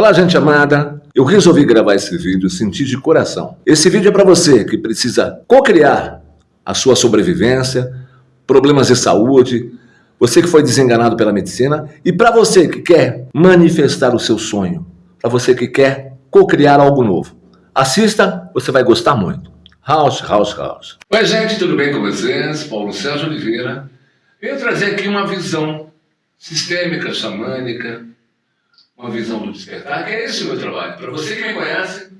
Olá, gente amada. Eu resolvi gravar esse vídeo, senti de coração. Esse vídeo é para você que precisa co-criar a sua sobrevivência, problemas de saúde, você que foi desenganado pela medicina e para você que quer manifestar o seu sonho, para você que quer co-criar algo novo. Assista, você vai gostar muito. House, house, house. Oi, gente, tudo bem com vocês? Paulo Sérgio Oliveira. Venho trazer aqui uma visão sistêmica, xamânica, uma visão do despertar, que é esse o meu trabalho. Para você que me conhece,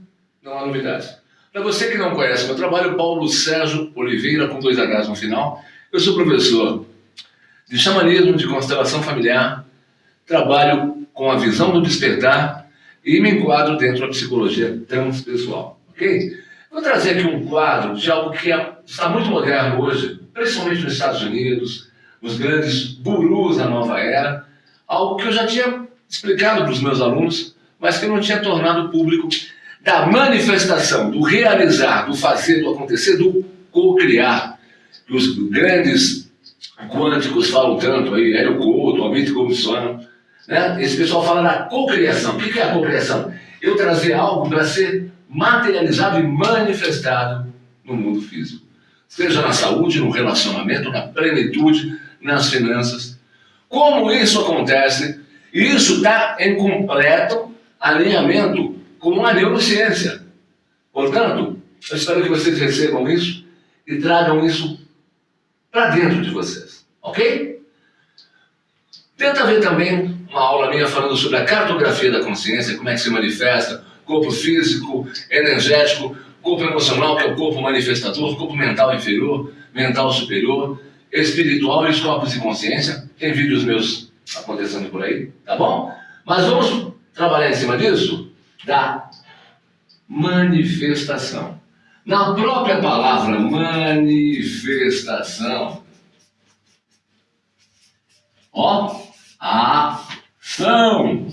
não há novidades. Para você que não conhece meu trabalho, Paulo Sérgio Oliveira, com dois Hs no final, eu sou professor de xamanismo, de constelação familiar, trabalho com a visão do despertar e me enquadro dentro da psicologia transpessoal, ok? Vou trazer aqui um quadro de algo que é, está muito moderno hoje, principalmente nos Estados Unidos, nos grandes gurus da nova era, algo que eu já tinha explicado para os meus alunos, mas que eu não tinha tornado público da manifestação, do realizar, do fazer, do acontecer, do co-criar, os grandes quânticos falam tanto aí, Hélio Couto, Amit Comissono, né? esse pessoal fala da co-criação. O que é a co-criação? Eu trazer algo para ser materializado e manifestado no mundo físico. Seja na saúde, no relacionamento, na plenitude, nas finanças. Como isso acontece isso está em completo alinhamento com a neurociência. Portanto, eu espero que vocês recebam isso e tragam isso para dentro de vocês, ok? Tenta ver também uma aula minha falando sobre a cartografia da consciência, como é que se manifesta, corpo físico, energético, corpo emocional, que é o corpo manifestador, corpo mental inferior, mental superior, espiritual e os corpos de consciência. Tem vídeos meus acontecendo por aí, tá bom? Mas vamos trabalhar em cima disso da manifestação. Na própria palavra manifestação, ó, ação.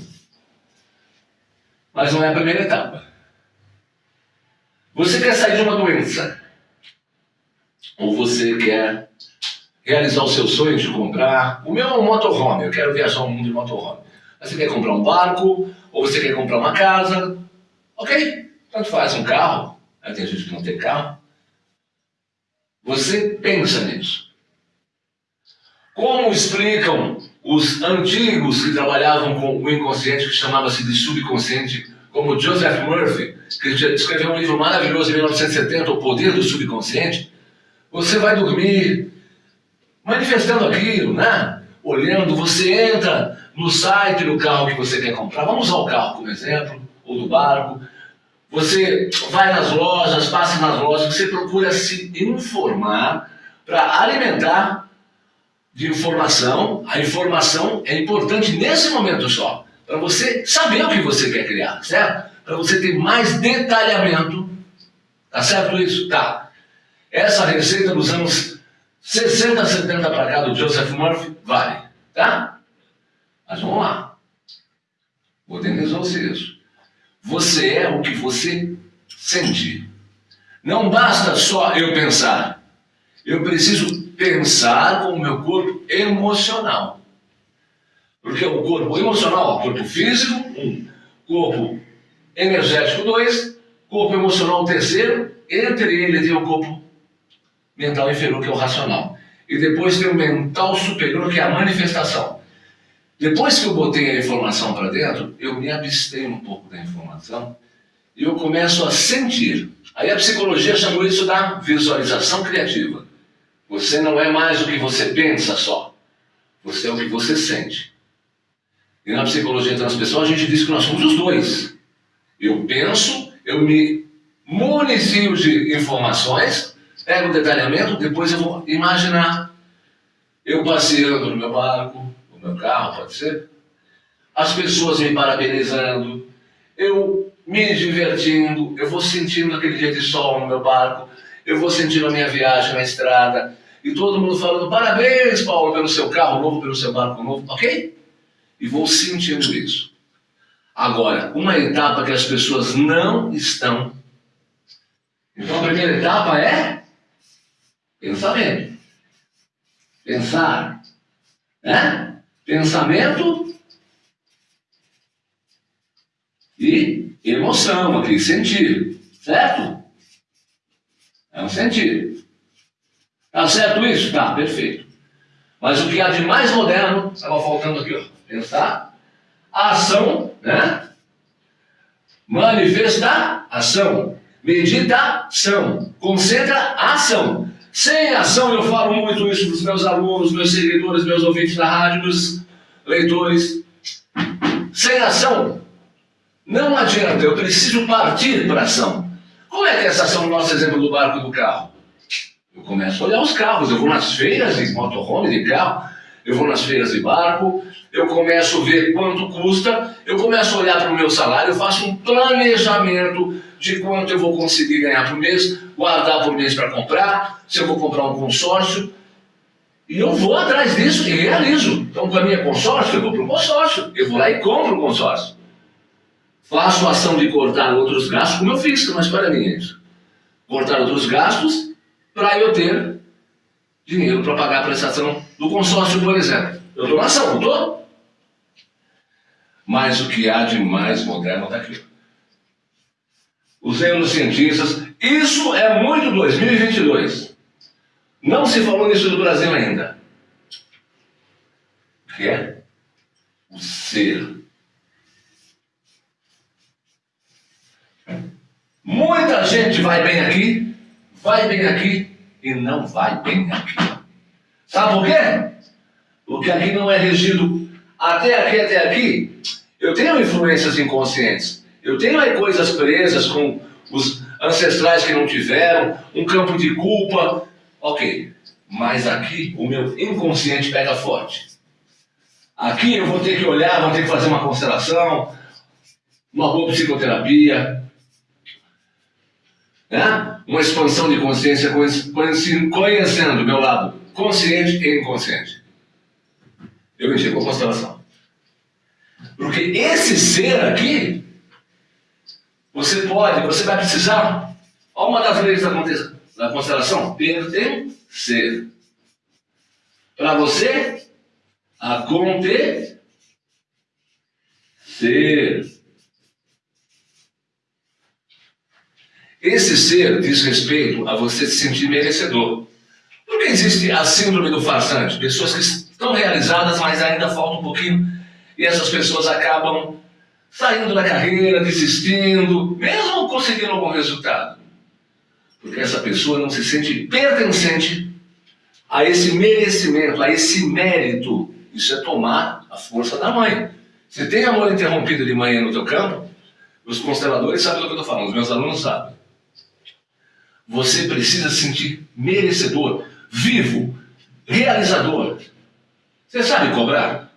Mas não é a primeira etapa. Você quer sair de uma doença? Ou você quer realizar o seu sonho de comprar. O meu é um motorhome, eu quero viajar o mundo de motorhome. Mas você quer comprar um barco, ou você quer comprar uma casa, ok? Tanto faz, um carro. Aí tem gente que não tem carro. Você pensa nisso. Como explicam os antigos que trabalhavam com o inconsciente, que chamava-se de subconsciente, como Joseph Murphy, que escreveu um livro maravilhoso em 1970, O Poder do Subconsciente, você vai dormir manifestando aquilo, né? Olhando, você entra no site do carro que você quer comprar, vamos usar o carro como exemplo, ou do barco, você vai nas lojas, passa nas lojas, você procura se informar para alimentar de informação. A informação é importante nesse momento só, para você saber o que você quer criar, certo? Para você ter mais detalhamento, tá certo isso? Tá. Essa receita dos anos 60, 70 para cá do Joseph Murphy, vale, tá? Mas vamos lá. Modernizou-se isso. Você é o que você sente. Não basta só eu pensar. Eu preciso pensar com o meu corpo emocional. Porque o corpo emocional, o corpo físico, um. Corpo energético, dois. Corpo emocional, terceiro. Entre ele tem o corpo mental inferior, que é o racional. E depois tem o mental superior, que é a manifestação. Depois que eu botei a informação para dentro, eu me abstenho um pouco da informação e eu começo a sentir. Aí a psicologia chamou isso da visualização criativa. Você não é mais o que você pensa só, você é o que você sente. E na psicologia transpessoal a gente diz que nós somos os dois. Eu penso, eu me municio de informações pego o detalhamento, depois eu vou imaginar eu passeando no meu barco, no meu carro, pode ser, as pessoas me parabenizando, eu me divertindo, eu vou sentindo aquele dia de sol no meu barco, eu vou sentindo a minha viagem na estrada, e todo mundo falando, parabéns, Paulo, pelo seu carro novo, pelo seu barco novo, ok? E vou sentindo isso. Agora, uma etapa que as pessoas não estão. Então a primeira etapa é Pensamento. Pensar. Né? Pensamento. e emoção aqui, sentir, certo? É um sentir. Tá certo isso? Tá, perfeito. Mas o que há de mais moderno, estava faltando aqui, ó, pensar, ação, né? Manifestação, meditação, concentra ação. Sem ação, eu falo muito isso para os meus alunos, meus seguidores, meus ouvintes da rádio, meus leitores. Sem ação, não adianta, eu preciso partir para ação. Como é que é essa ação no nosso exemplo do barco e do carro? Eu começo a olhar os carros, eu vou nas feiras de motorhome, de carro, eu vou nas feiras de barco, eu começo a ver quanto custa, eu começo a olhar para o meu salário, eu faço um planejamento de quanto eu vou conseguir ganhar por mês, guardar por mês para comprar, se eu vou comprar um consórcio, e eu vou atrás disso e realizo. Então, para mim é consórcio, eu vou para o consórcio, eu vou lá e compro o consórcio. Faço a ação de cortar outros gastos, como eu fiz, mas para mim é isso. Cortar outros gastos para eu ter dinheiro para pagar a prestação do consórcio, por exemplo. Eu estou na ação, não estou? Mas o que há de mais moderno está aqui. Os neurocientistas, isso é muito 2022. Não se falou nisso no Brasil ainda. Que é o ser. Muita gente vai bem aqui, vai bem aqui e não vai bem aqui. Sabe por quê? Porque aqui não é regido até aqui, até aqui. Eu tenho influências inconscientes. Eu tenho aí coisas presas com os ancestrais que não tiveram, um campo de culpa. Ok, mas aqui o meu inconsciente pega forte. Aqui eu vou ter que olhar, vou ter que fazer uma constelação, uma boa psicoterapia, né? uma expansão de consciência, conhecendo o meu lado consciente e inconsciente. Eu indico a constelação. Porque esse ser aqui, você pode, você vai precisar, olha uma das leis da, constelação, pertencer. Para você acontecer. Esse ser diz respeito a você se sentir merecedor. Por que existe a síndrome do farsante? Pessoas que estão realizadas, mas ainda falta um pouquinho, e essas pessoas acabam saindo da carreira, desistindo, mesmo conseguindo algum resultado. Porque essa pessoa não se sente pertencente a esse merecimento, a esse mérito. Isso é tomar a força da mãe. Se tem amor interrompido de manhã no teu campo, os consteladores sabem do que eu estou falando, os meus alunos sabem. Você precisa se sentir merecedor, vivo, realizador. Você sabe cobrar?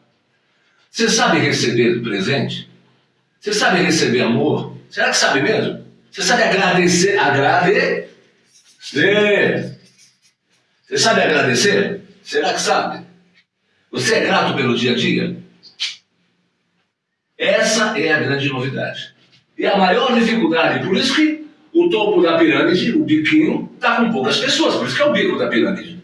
Você sabe receber presente? Você sabe receber amor? Será que sabe mesmo? Você sabe agradecer? Agradecer. Você sabe agradecer? Será que sabe? Você é grato pelo dia a dia? Essa é a grande novidade. E a maior dificuldade, por isso que o topo da pirâmide, o biquinho, está com poucas pessoas, por isso que é o bico da pirâmide.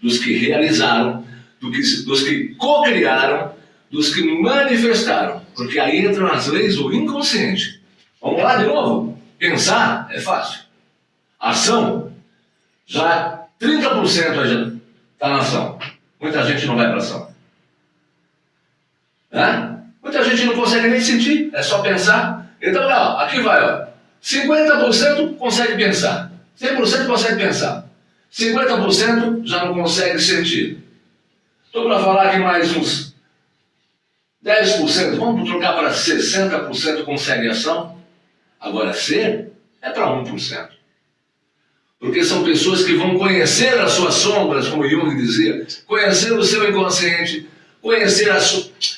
Dos que realizaram, do que, dos que co-criaram, dos que manifestaram. Porque aí entram as leis do inconsciente. Vamos lá de novo? Pensar é fácil. Ação, já 30% está na ação. Muita gente não vai para ação. Né? Muita gente não consegue nem sentir, é só pensar. Então, ó, aqui vai, ó. 50% consegue pensar, 100% consegue pensar, 50% já não consegue sentir. Estou para falar que mais uns 10%, vamos trocar para 60% consegue ação. Agora, ser é para 1%. Porque são pessoas que vão conhecer as suas sombras, como Jung dizia, conhecer o seu inconsciente, conhecer, a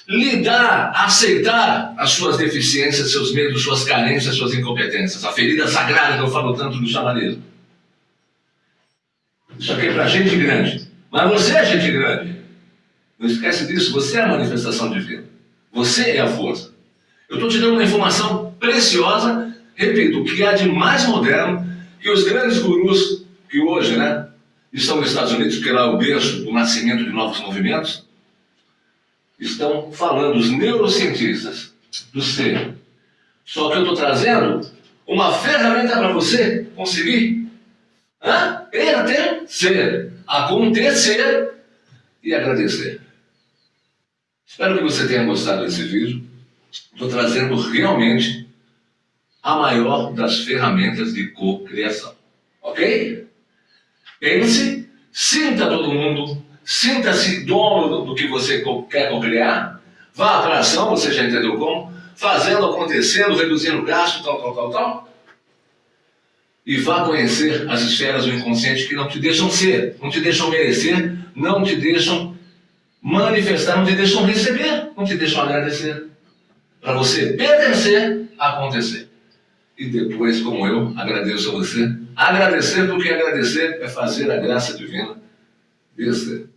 lidar, aceitar as suas deficiências, seus medos, suas carências, suas incompetências. A ferida sagrada que eu falo tanto do xamanismo. Isso aqui é para gente grande. Mas você é gente grande. Não esquece disso, você é a manifestação divina. Você é a força. Eu estou te dando uma informação preciosa, repito, o que há de mais moderno que os grandes gurus que hoje né, estão nos Estados Unidos, que lá é o berço do nascimento de novos movimentos, estão falando, os neurocientistas do ser. Só que eu estou trazendo uma ferramenta para você conseguir hã? pertencer, acontecer e agradecer. Espero que você tenha gostado desse vídeo. Estou trazendo realmente a maior das ferramentas de co-criação. Ok? Pense, sinta todo mundo, sinta-se dono do que você quer co-criar, vá para a ação, você já entendeu como, fazendo, acontecendo, reduzindo gasto, tal, tal, tal, tal. E vá conhecer as esferas do inconsciente que não te deixam ser, não te deixam merecer, não te deixam manifestar, não te deixam receber, não te deixam agradecer. Para você pertencer, acontecer. E depois, como eu, agradeço a você. Agradecer, porque agradecer é fazer a graça divina descer.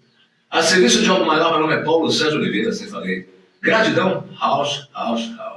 A serviço de algo maior, meu nome é Paulo Sérgio Oliveira, assim falei. Gratidão, house, house, house.